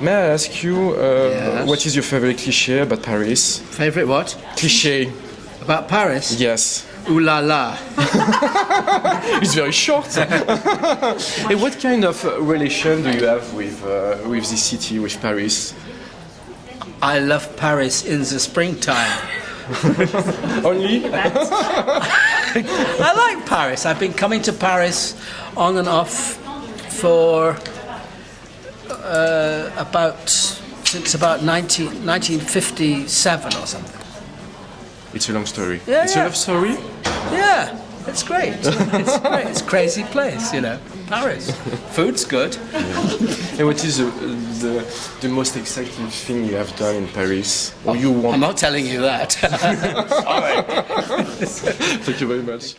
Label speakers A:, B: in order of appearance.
A: May I ask you, uh,
B: Yes.
A: what is your favorite cliché about Paris?
B: Favorite what?
A: Cliché,
B: About Paris?
A: yes.
B: Ooh la la.
A: It's very short. and what kind of uh, relation do you have with uh, with this city, with Paris?
B: I love Paris in the springtime.
A: Only?
B: I like Paris. I've been coming to Paris on and off for uh, about since about 19, 1957 or something.
A: It's a long story.
B: Yeah,
A: it's
B: yeah.
A: a love story.
B: Yeah, it's great. It's great. It's a crazy place, you know. Paris. Food's good.
A: And what is the, the the most exciting thing you have done in Paris, or you
B: I'm not telling you that.
A: Thank you very much.